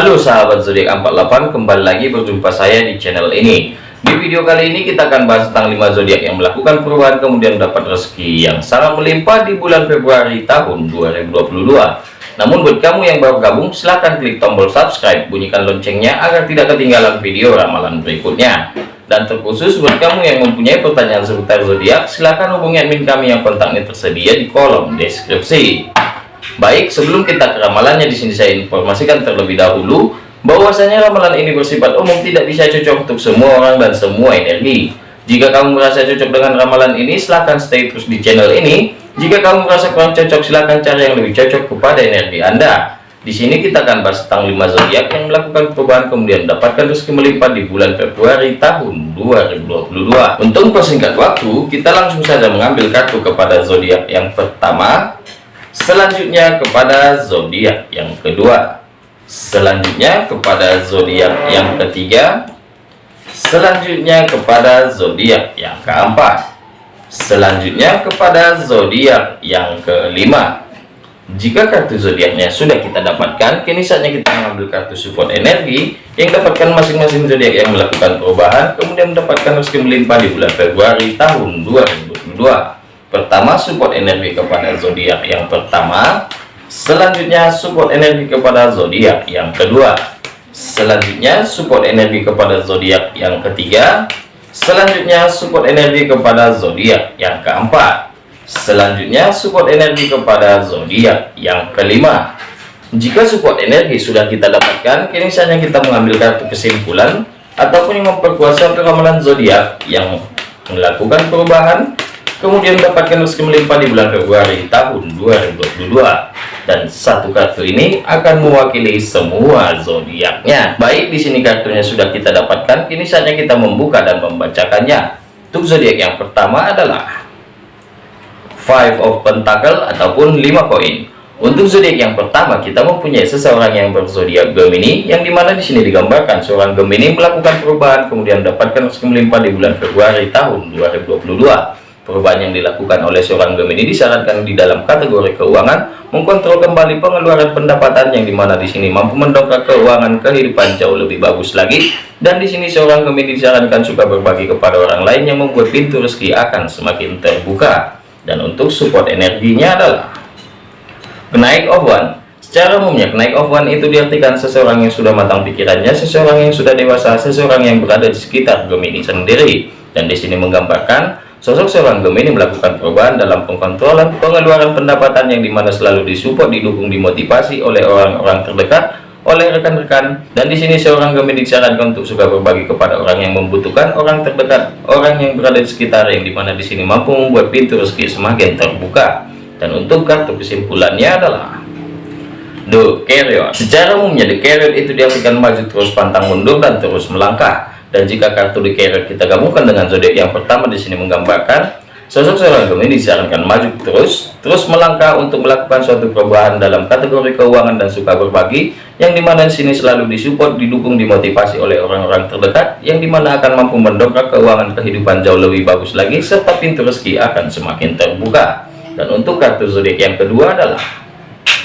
Halo sahabat zodiak 48 kembali lagi berjumpa saya di channel ini. Di video kali ini kita akan bahas tentang 5 zodiak yang melakukan perubahan kemudian dapat rezeki yang sangat melimpah di bulan Februari tahun 2022 namun buat kamu yang baru gabung silahkan klik tombol subscribe bunyikan loncengnya agar tidak ketinggalan video ramalan berikutnya. Dan terkhusus buat kamu yang mempunyai pertanyaan seputar zodiak silahkan hubungi admin kami yang kontaknya tersedia di kolom deskripsi Baik, sebelum kita ke ramalannya di sini saya informasikan terlebih dahulu bahwasanya ramalan ini bersifat umum tidak bisa cocok untuk semua orang dan semua energi. Jika kamu merasa cocok dengan ramalan ini, silahkan stay terus di channel ini. Jika kamu merasa kurang cocok, silahkan cari yang lebih cocok kepada energi Anda. Di sini kita akan bahas tentang 5 zodiak yang melakukan perubahan kemudian mendapatkan rezeki melimpah di bulan Februari tahun 2022. Untuk persingkat waktu, kita langsung saja mengambil kartu kepada zodiak yang pertama, selanjutnya kepada zodiak yang kedua. Selanjutnya kepada zodiak yang ketiga. Selanjutnya kepada zodiak yang keempat. Selanjutnya kepada zodiak yang kelima. Jika kartu zodiaknya sudah kita dapatkan kini saatnya kita mengambil kartu support energi yang dapatkan masing-masing zodiak yang melakukan perubahan kemudian mendapatkan rezeki melimpah di bulan Februari tahun 2022 pertama support energi kepada zodiak yang pertama. Selanjutnya support energi kepada zodiak yang kedua. Selanjutnya support energi kepada zodiak yang ketiga. Selanjutnya support energi kepada zodiak yang keempat. Selanjutnya support energi kepada zodiak yang kelima. Jika support energi sudah kita dapatkan kini saatnya kita mengambil kartu kesimpulan ataupun yang memperkuat suatu ramalan zodiak yang melakukan perubahan kemudian mendapatkan rezeki melimpah di bulan Februari tahun 2022 dan satu kartu ini akan mewakili semua zodiaknya. Baik di sini kartunya sudah kita dapatkan. Kini saatnya kita membuka dan membacakannya. Untuk zodiak yang pertama adalah five of pentacle ataupun lima koin. Untuk zodiak yang pertama kita mempunyai seseorang yang berzodiak Gemini yang di mana di sini digambarkan seorang Gemini melakukan perubahan kemudian mendapatkan rezeki melimpah di bulan Februari tahun 2022 Perubahan yang dilakukan oleh seorang Gemini disarankan di dalam kategori keuangan mengkontrol kembali pengeluaran pendapatan yang di mana di sini mampu mendongkrak keuangan kehidupan jauh lebih bagus lagi. Dan di sini seorang Gemini disarankan suka berbagi kepada orang lain yang membuat pintu rezeki akan semakin terbuka. Dan untuk support energinya adalah kenaik of one. Secara umumnya, kenaik of one itu diartikan seseorang yang sudah matang pikirannya, seseorang yang sudah dewasa, seseorang yang berada di sekitar Gemini sendiri. Dan di sini menggambarkan Sosok seorang Gemini melakukan perubahan dalam pengkontrolan pengeluaran pendapatan yang di mana selalu disupport, didukung, dimotivasi oleh orang-orang terdekat, oleh rekan-rekan. Dan di sini seorang Gemini disarankan untuk suka berbagi kepada orang yang membutuhkan, orang terdekat, orang yang berada di sekitar yang di mana di sini mampu membuat pintu rezeki semakin terbuka. Dan untuk kartu kesimpulannya adalah The Carrier. Secara umumnya The Carrier itu diartikan maju terus pantang mundur dan terus melangkah dan jika kartu di carrier kita gabungkan dengan zodiak yang pertama di sini menggambarkan sosok seorang Gemini disarankan maju terus terus melangkah untuk melakukan suatu perubahan dalam kategori keuangan dan suka berbagi yang di mana di sini selalu disupport didukung dimotivasi oleh orang-orang terdekat yang di mana akan mampu mendongkrak keuangan kehidupan jauh lebih bagus lagi serta pintu rezeki akan semakin terbuka. Dan untuk kartu zodiak yang kedua adalah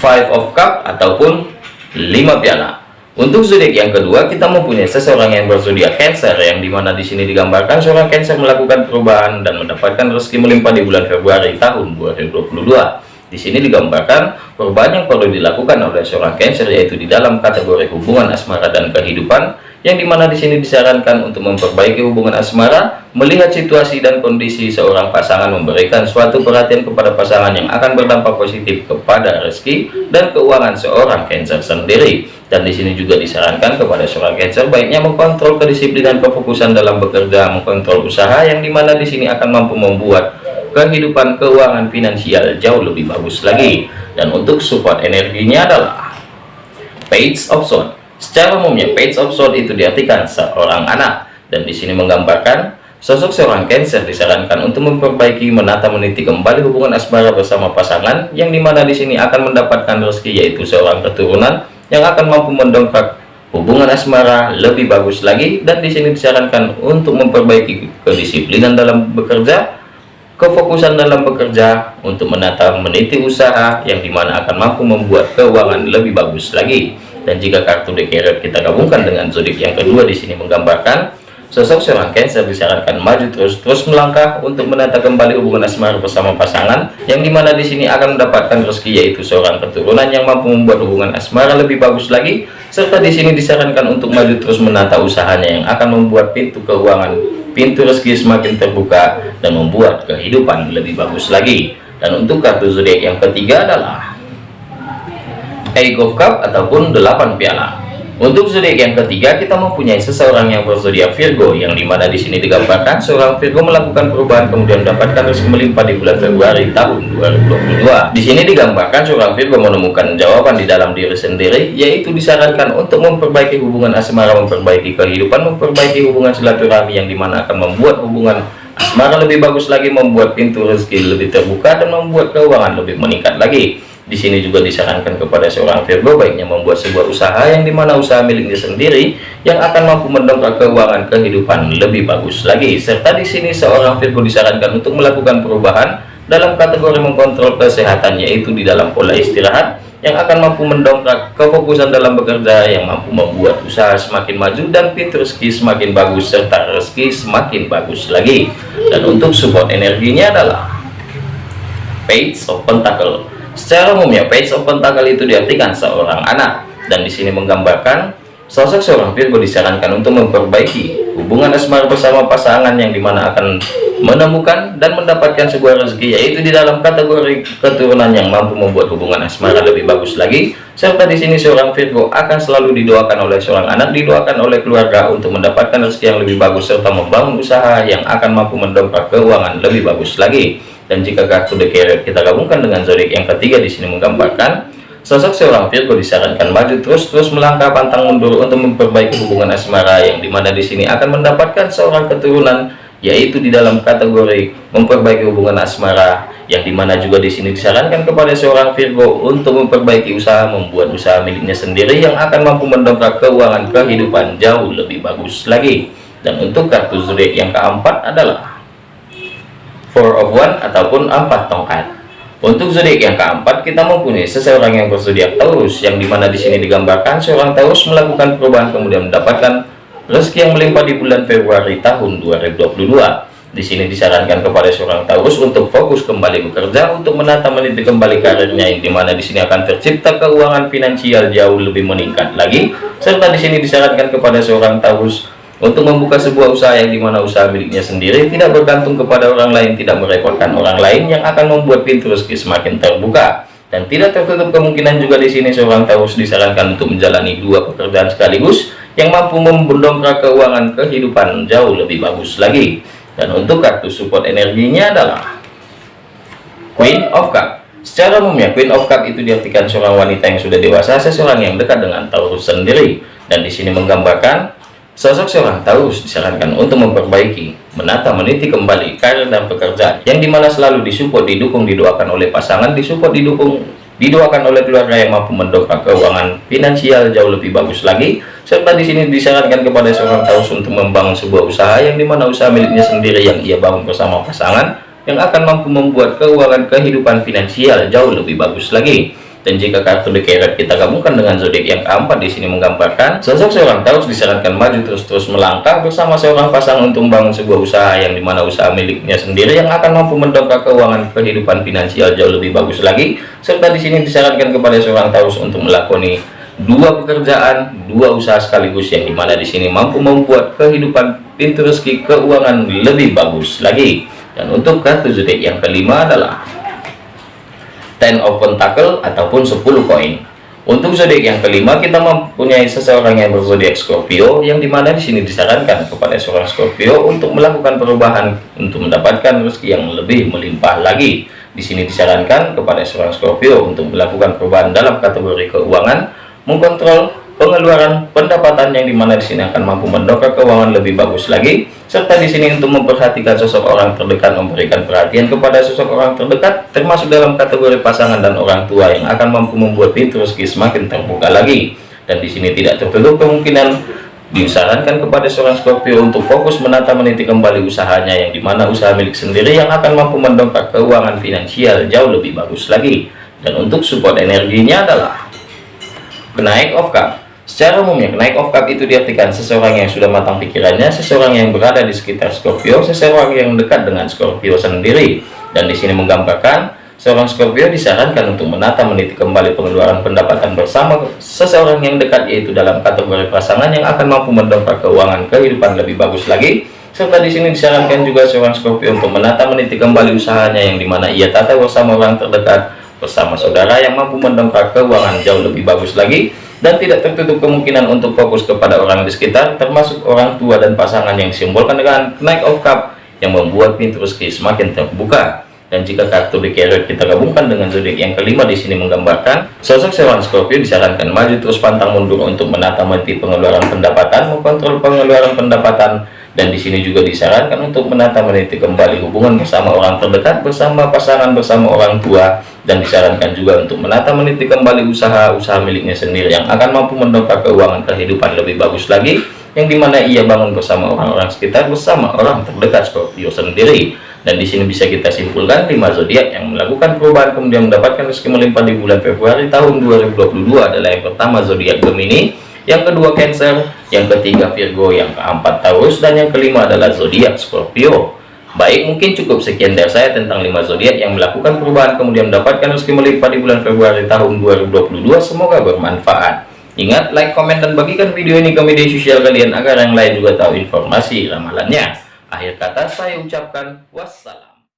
five of cup ataupun lima piala untuk zodiak yang kedua, kita mempunyai seseorang yang berzodiak Cancer, yang di mana di sini digambarkan seorang Cancer melakukan perubahan dan mendapatkan rezeki melimpah di bulan Februari tahun 2022. Di sini digambarkan perubahan yang perlu dilakukan oleh seorang Cancer yaitu di dalam kategori hubungan asmara dan kehidupan yang di mana di sini disarankan untuk memperbaiki hubungan asmara, melihat situasi dan kondisi seorang pasangan memberikan suatu perhatian kepada pasangan yang akan berdampak positif kepada rezeki dan keuangan seorang Cancer sendiri. Dan di sini juga disarankan kepada seorang Cancer baiknya mengkontrol kedisiplinan kefokusan dalam bekerja, mengkontrol usaha yang di mana di sini akan mampu membuat kehidupan keuangan finansial jauh lebih bagus lagi. Dan untuk support energinya adalah Page of Swords Secara umumnya, page of sword itu diartikan seorang anak, dan di sini menggambarkan sosok seorang Cancer disarankan untuk memperbaiki, menata, meniti kembali hubungan asmara bersama pasangan, yang di mana di sini akan mendapatkan rezeki yaitu seorang keturunan yang akan mampu mendongkrak hubungan asmara lebih bagus lagi, dan di sini disarankan untuk memperbaiki kedisiplinan dalam bekerja, kefokusan dalam bekerja untuk menata meniti usaha yang di mana akan mampu membuat keuangan lebih bagus lagi. Dan jika kartu Carrot kita gabungkan dengan zodiak yang kedua di sini menggambarkan sosok seorang Cancer disarankan maju terus terus melangkah untuk menata kembali hubungan asmara bersama pasangan yang di mana di sini akan mendapatkan rezeki yaitu seorang keturunan yang mampu membuat hubungan asmara lebih bagus lagi serta di sini disarankan untuk maju terus menata usahanya yang akan membuat pintu keuangan pintu rezeki semakin terbuka dan membuat kehidupan lebih bagus lagi dan untuk kartu zodiak yang ketiga adalah of Cup ataupun 8 piala. Untuk zodiak yang ketiga kita mempunyai seseorang yang berzodiak Virgo yang di mana di sini digambarkan seorang Virgo melakukan perubahan kemudian mendapatkan rezeki melimpah di bulan Februari tahun 2022. Di sini digambarkan seorang Virgo menemukan jawaban di dalam diri sendiri yaitu disarankan untuk memperbaiki hubungan asmara, memperbaiki kehidupan, memperbaiki hubungan silaturahmi yang di mana akan membuat hubungan asmara lebih bagus lagi, membuat pintu rezeki lebih terbuka dan membuat keuangan lebih meningkat lagi. Di sini juga disarankan kepada seorang Virgo baiknya membuat sebuah usaha yang di mana usaha miliknya sendiri yang akan mampu mendongkrak keuangan kehidupan lebih bagus lagi. Serta di sini seorang Virgo disarankan untuk melakukan perubahan dalam kategori mengkontrol kesehatan yaitu di dalam pola istirahat yang akan mampu mendongkrak kefokusan dalam bekerja yang mampu membuat usaha semakin maju dan pintu rezeki semakin bagus serta rezeki semakin bagus lagi. Dan untuk support energinya adalah Page of Pentacle Secara umumnya page of pentacle itu diartikan seorang anak. Dan di sini menggambarkan sosok seorang Virgo disarankan untuk memperbaiki hubungan asmara bersama pasangan yang di mana akan menemukan dan mendapatkan sebuah rezeki yaitu di dalam kategori keturunan yang mampu membuat hubungan asmara lebih bagus lagi. Serta di sini seorang Virgo akan selalu didoakan oleh seorang anak didoakan oleh keluarga untuk mendapatkan rezeki yang lebih bagus serta membangun usaha yang akan mampu mendongkrak keuangan lebih bagus lagi dan jika kartu Carrot kita gabungkan dengan zodiak yang ketiga di sini menggambarkan sosok seorang Virgo disarankan maju terus-terus melangkah pantang mundur untuk memperbaiki hubungan asmara yang di mana di sini akan mendapatkan seorang keturunan yaitu di dalam kategori memperbaiki hubungan asmara yang di mana juga di sini disarankan kepada seorang Virgo untuk memperbaiki usaha membuat usaha miliknya sendiri yang akan mampu mendongkrak keuangan kehidupan jauh lebih bagus lagi. Dan untuk kartu zodiak yang keempat adalah four of one ataupun empat tongkat. Untuk zodiak yang keempat kita mempunyai seseorang yang berzodiak Taurus yang di mana di sini digambarkan seorang Taurus melakukan perubahan kemudian mendapatkan rezeki yang melimpah di bulan Februari tahun 2022 di sini disarankan kepada seorang Taurus untuk fokus kembali bekerja untuk menata meniti kembali karirnya yang di mana di sini akan tercipta keuangan finansial jauh lebih meningkat lagi. Serta di sini disarankan kepada seorang Taurus untuk membuka sebuah usaha yang di mana usaha miliknya sendiri tidak bergantung kepada orang lain tidak merepotkan orang lain yang akan membuat pintu rezeki semakin terbuka. Dan tidak tertutup kemungkinan juga di sini seorang Taurus disarankan untuk menjalani dua pekerjaan sekaligus yang mampu membendongkrak keuangan kehidupan jauh lebih bagus lagi. Dan untuk kartu support energinya adalah Queen of Cup. Secara umumnya Queen of Cup itu diartikan seorang wanita yang sudah dewasa seseorang yang dekat dengan Taurus sendiri. Dan di sini menggambarkan Sosok seorang Taurus disarankan untuk memperbaiki, menata, meniti kembali karir dan pekerjaan yang di mana selalu disupport, didukung, didoakan oleh pasangan, disupport, didukung, didoakan oleh keluarga yang mampu mendongkrak keuangan finansial jauh lebih bagus lagi. Serta di sini disarankan kepada seorang Taurus untuk membangun sebuah usaha yang di mana usaha miliknya sendiri yang ia bangun bersama pasangan yang akan mampu membuat keuangan kehidupan finansial jauh lebih bagus lagi. Dan jika kartu Carrot kita gabungkan dengan zodiak yang keempat di sini menggambarkan sosok seorang Taurus disarankan maju terus-terus melangkah bersama seorang pasangan untuk membangun sebuah usaha yang di mana usaha miliknya sendiri yang akan mampu mendongkrak keuangan kehidupan finansial jauh lebih bagus lagi. Serta di sini disarankan kepada seorang Taurus untuk melakoni dua pekerjaan, dua usaha sekaligus yang di mana di sini mampu membuat kehidupan pintu rezeki keuangan lebih bagus lagi. Dan untuk kartu zodiak yang kelima adalah Ten of Pentacle ataupun 10 koin. Untuk zodiak yang kelima kita mempunyai seseorang yang berzodiak Scorpio yang di mana di sini disarankan kepada seorang Scorpio untuk melakukan perubahan untuk mendapatkan rezeki yang lebih melimpah lagi. Di sini disarankan kepada seorang Scorpio untuk melakukan perubahan dalam kategori keuangan, mengkontrol pengeluaran pendapatan yang di mana di sini akan mampu mendongkrak keuangan lebih bagus lagi serta di sini untuk memperhatikan sosok orang terdekat memberikan perhatian kepada sosok orang terdekat termasuk dalam kategori pasangan dan orang tua yang akan mampu membuat pintu rezeki semakin terbuka lagi. Dan di sini tidak tertutup kemungkinan disarankan kepada seorang Scorpio untuk fokus menata meniti kembali usahanya yang di mana usaha milik sendiri yang akan mampu mendongkrak keuangan finansial jauh lebih bagus lagi. Dan untuk support energinya adalah Kenaik of Cup Secara umumnya, kenaik of cup itu diartikan seseorang yang sudah matang pikirannya, seseorang yang berada di sekitar Scorpio, seseorang yang dekat dengan Scorpio sendiri. Dan di sini menggambarkan, seorang Scorpio disarankan untuk menata meniti kembali pengeluaran pendapatan bersama seseorang yang dekat, yaitu dalam kategori pasangan yang akan mampu mendongkrak keuangan kehidupan lebih bagus lagi. Serta di sini disarankan juga seorang Scorpio untuk menata meniti kembali usahanya yang di mana ia tata bersama orang terdekat, bersama saudara yang mampu mendongkrak keuangan jauh lebih bagus lagi dan tidak tertutup kemungkinan untuk fokus kepada orang di sekitar termasuk orang tua dan pasangan yang disimbolkan dengan Knight of Cup yang membuat pintu rezeki semakin terbuka. Dan jika kartu carrot kita gabungkan dengan zodiak yang kelima di sini menggambarkan sosok seorang Scorpio disarankan maju terus pantang mundur untuk menata mati pengeluaran pendapatan mengontrol pengeluaran pendapatan dan di sini juga disarankan untuk menata meniti kembali hubungan bersama orang terdekat bersama pasangan bersama orang tua. Dan disarankan juga untuk menata meniti kembali usaha-usaha miliknya sendiri yang akan mampu mendongkrak keuangan kehidupan lebih bagus lagi yang di mana ia bangun bersama orang-orang sekitar bersama orang terdekat Scorpio sendiri. Dan di sini bisa kita simpulkan 5 zodiak yang melakukan perubahan kemudian mendapatkan rezeki melimpah di bulan Februari tahun 2022 adalah yang pertama zodiak Gemini yang kedua Cancer, yang ketiga Virgo, yang keempat Taurus, dan yang kelima adalah zodiak Scorpio. Baik, mungkin cukup sekian dari saya tentang 5 zodiak yang melakukan perubahan kemudian mendapatkan rezeki melimpah di bulan Februari tahun 2022. Semoga bermanfaat. Ingat, like, komen, dan bagikan video ini ke media sosial kalian agar yang lain juga tahu informasi ramalannya. Akhir kata saya ucapkan wassalam.